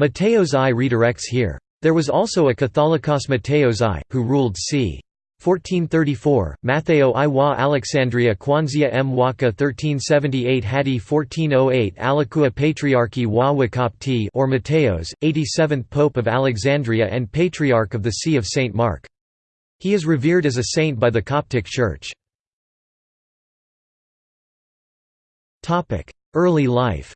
Mateos I redirects here. There was also a Catholicos Mateos I, who ruled c. 1434, Matteo I wa Alexandria Kwanzia m Waka 1378 Hadi 1408 Alikua Patriarchy wa Wakopti or Mateos, 87th Pope of Alexandria and Patriarch of the See of St. Mark. He is revered as a saint by the Coptic Church. Early life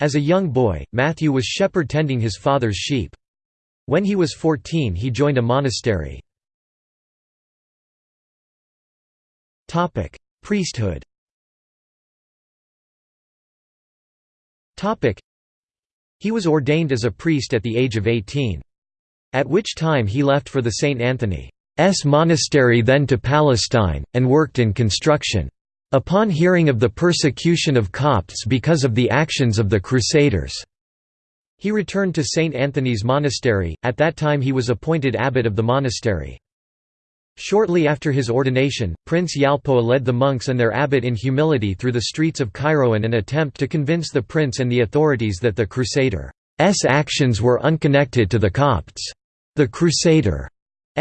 As a young boy, Matthew was shepherd tending his father's sheep. When he was 14 he joined a monastery. Priesthood He was ordained as a priest at the age of 18. At which time he left for the St. Anthony's monastery then to Palestine, and worked in construction. Upon hearing of the persecution of Copts because of the actions of the Crusaders, he returned to St. Anthony's Monastery, at that time he was appointed abbot of the monastery. Shortly after his ordination, Prince Yalpoa led the monks and their abbot in humility through the streets of Cairo in an attempt to convince the prince and the authorities that the Crusaders' actions were unconnected to the Copts. The Crusader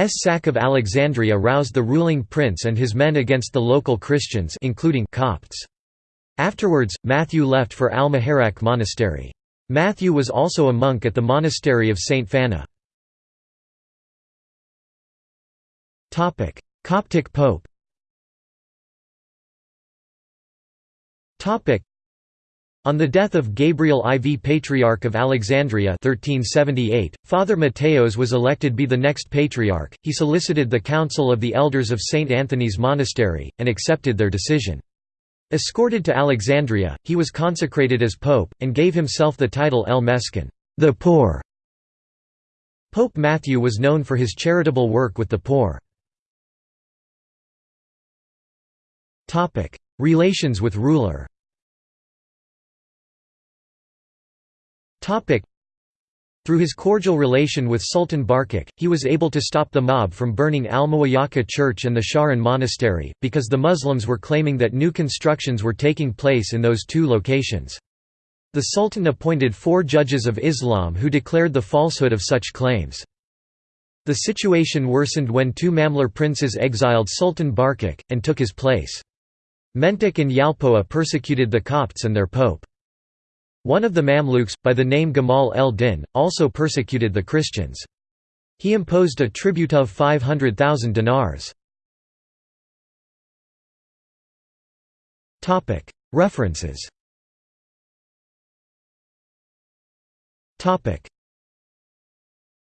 sack of Alexandria roused the ruling prince and his men against the local Christians including Copts. Afterwards, Matthew left for Al-Muharraq monastery. Matthew was also a monk at the monastery of St. Fana. Coptic pope on the death of Gabriel IV Patriarch of Alexandria 1378, Father Mateos was elected be the next patriarch. He solicited the council of the elders of St. Anthony's Monastery, and accepted their decision. Escorted to Alexandria, he was consecrated as pope, and gave himself the title El Meskin the poor". Pope Matthew was known for his charitable work with the poor. Relations with ruler Through his cordial relation with Sultan Barquq, he was able to stop the mob from burning Al-Muwayyaka church and the Sharan monastery, because the Muslims were claiming that new constructions were taking place in those two locations. The Sultan appointed four judges of Islam who declared the falsehood of such claims. The situation worsened when two Mamluk princes exiled Sultan Barquq, and took his place. Mentek and Yalpoa persecuted the Copts and their pope. One of the Mamluks, by the name Gamal el-Din, also persecuted the Christians. He imposed a tribute of 500,000 dinars. References